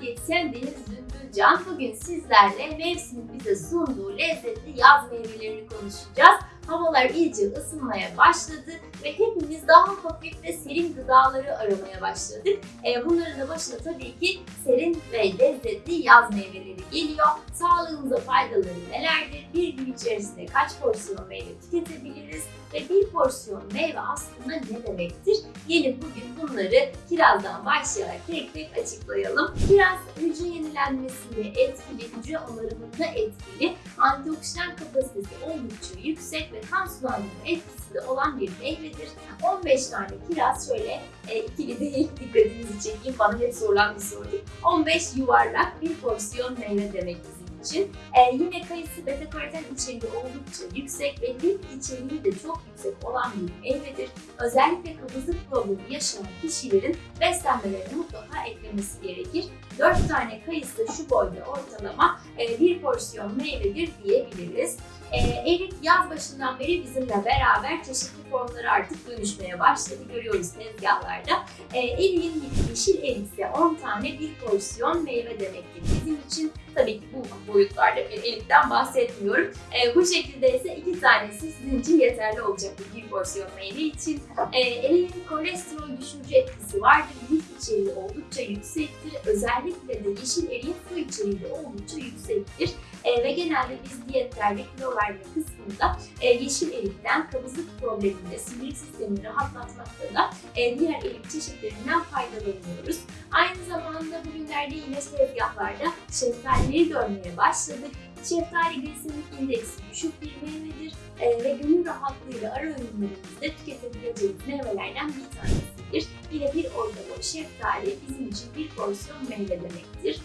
diyetisyen Deniz Zümbülcan. Bugün sizlerle mevsimin bize sunduğu lezzetli yaz meyvelerini konuşacağız. Havalar iyice ısınmaya başladı ve hepimiz daha hafif ve serin gıdaları aramaya başladık. E, bunların da başında tabii ki serin ve lezzetli yaz meyveleri geliyor. Sağlığımıza faydaları nelerdir? Bir gün içerisinde kaç porsiyon meyve tüketebiliriz? Ve bir porsiyon meyve aslında ne demektir? Gelin bugün bunları kirazdan başlayarak tek tek açıklayalım. Kiraz hücre yenilenmesinde etkili, hücre onarımında etkili, antioksidan kapasitesi oldukça yüksek ve kan sulandırma etkisi de olan bir meyvedir. 15 tane kiraz şöyle e, ikili değil dikkatinizi çekeyim bana hep sorulan bir soru. 15 yuvarlak bir porsiyon meyve demek bizim için. E, yine kayısı beta karoten içeriği oldukça yüksek ve lif içeriği de çok yüksek olan bir meyvedir. Özellikle kabızlık problemi yaşayan kişilerin beslenmelerine mutlaka eklemesi gerekir. 4 tane kayısı şu boyda ortalama e, bir porsiyon meyvedir diyebiliriz. E, yaz başından beri bizimle beraber çeşitli formları artık dönüşmeye başladı. Görüyoruz tezgahlarda. E, eriğin yeşil erikse 10 tane bir porsiyon meyve demektir bizim için. Tabii ki bu boyutlarda bir erikten bahsetmiyorum. E, bu şekilde ise iki tanesi sizin için yeterli olacaktır bir porsiyon meyve için. E, eriğin kolesterol düşürücü etkisi vardır. Lif içeriği oldukça yüksektir. Özellikle de yeşil eriğin su içeriği oldukça yüksektir. E, ve genelde biz diyetlerde kilo verme kısmında e, yeşil erikten kabızlık probleminde sindirim sistemini rahatlatmakta da e, diğer erik çeşitlerinden faydalanıyoruz. Aynı zamanda bugünlerde yine tezgahlarda şeftalileri görmeye başladık. Şeftali glisemik indeksi düşük bir meyvedir e, ve gönül rahatlığıyla ara öğünlerimizde tüketebileceğimiz meyvelerden bir tanesidir. Yine bir boy şeftali bizim için bir porsiyon meyve demektir.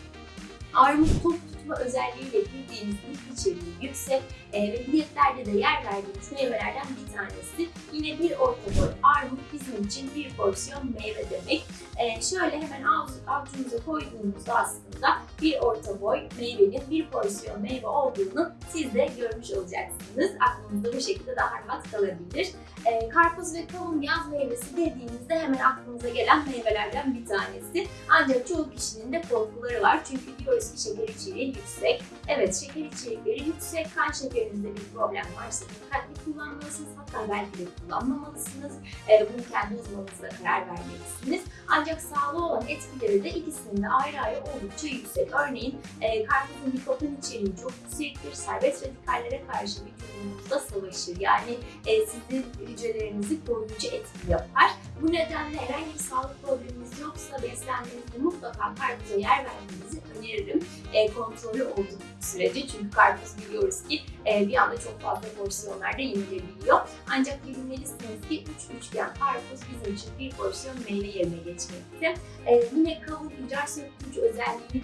Armut tok tutma özelliğiyle bildiğimiz lif içeriği yüksek e, ve diyetlerde de yer verdiğimiz meyvelerden bir tanesi. Yine bir orta boy armut bizim için bir porsiyon meyve demek. E, şöyle hemen av, avucunuza koyduğunuzda aslında bir orta boy meyvenin bir porsiyon meyve olduğunu siz de görmüş olacaksınız. Aklınızda bu şekilde daha rahat kalabilir. E, karpuz ve kavun yaz meyvesi dediğinizde hemen aklınıza gelen meyvelerden bir tanesi. Ancak çoğu kişinin de korkuları var. Çünkü diyoruz ki şeker içeriği yüksek. Evet şeker içerikleri yüksek. Kan şekerinizde bir problem varsa dikkatli kullanmalısınız. Hatta belki de kullanmamalısınız. E, bunu kendi uzmanınızla karar vermelisiniz. Ancak sağlığı olan etkileri de ikisinin de ayrı ayrı oldukça yüksek. Örneğin e, karpuzun nikotin içeriği çok yüksektir. Serbest radikallere karşı vücudunuzda savaşır. Yani e, sizin hücrelerinizi koruyucu etki yapar. Bu nedenle herhangi bir sağlık probleminiz yoksa beslenmenizde mutlaka karpuza yer vermenizi öneririm. E, kontrollü olduğu sürece çünkü karpuz biliyoruz ki e, bir anda çok fazla porsiyonlarda yenilebiliyor. Ancak bilmelisiniz ki 3 üçgen karpuz bizim için bir porsiyon meyve yerine geçmekte. E, yine kavun idrar söktürücü özelliğini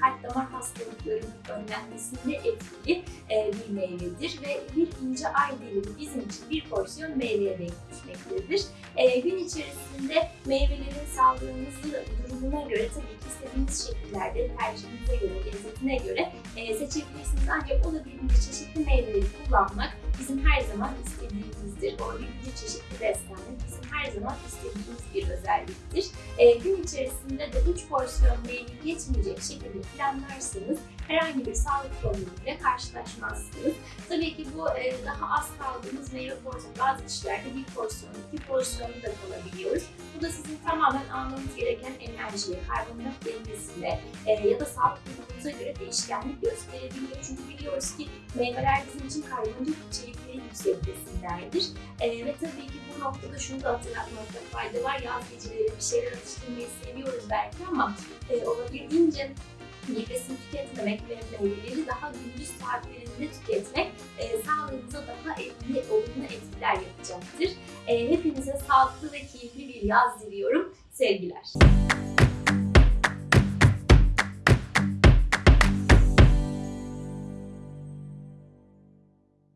kalp damar hastalıklarının önlenmesinde etkili e, bir meyvedir ve bir ince ay dilimi bizim için bir porsiyon meyveye denk düşmektedir. E, gün içerisinde meyvelerin sağlığınızı durumuna göre tabii ki istediğiniz şekillerde tercihinize göre, lezzetine göre e, seçebilirsiniz. Ancak olabildiğince çeşitli meyveleri kullanmak bizim her zaman istediğimizdir. Olabildiğince çeşitli beslenmek bizim her zaman istediğimiz bir özelliktir. E, gün içerisinde de 3 porsiyon meyve geçmeyecek şekilde planlarsanız herhangi bir sağlık problemiyle karşılaşmazsınız. Tabii ki bu e, daha az kaldığımız meyve porsiyonu bazı kişilerde bir porsiyon, iki porsiyonu da kalabiliyoruz. Bu da sizin tamamen almanız gereken enerjiye, karbonhidrat dengesine e, ya da sağlık durumunuza göre değişkenlik gösterebiliyor. Çünkü biliyoruz ki meyveler bizim için karbonhidrat içerikleri yüksek besinlerdir. E, ve tabii ki bu noktada şunu da hatırlatmakta fayda var. Yaz geceleri bir şeyler atıştırmayı seviyoruz belki ama e, olabildiğince meyvesini tüketmemek ve meyveleri daha gündüz saatlerinde tüketmek e, sağlığınıza daha etkili, olumlu etkiler yapacaktır. E, hepinize sağlıklı ve keyifli bir yaz diliyorum. Sevgiler.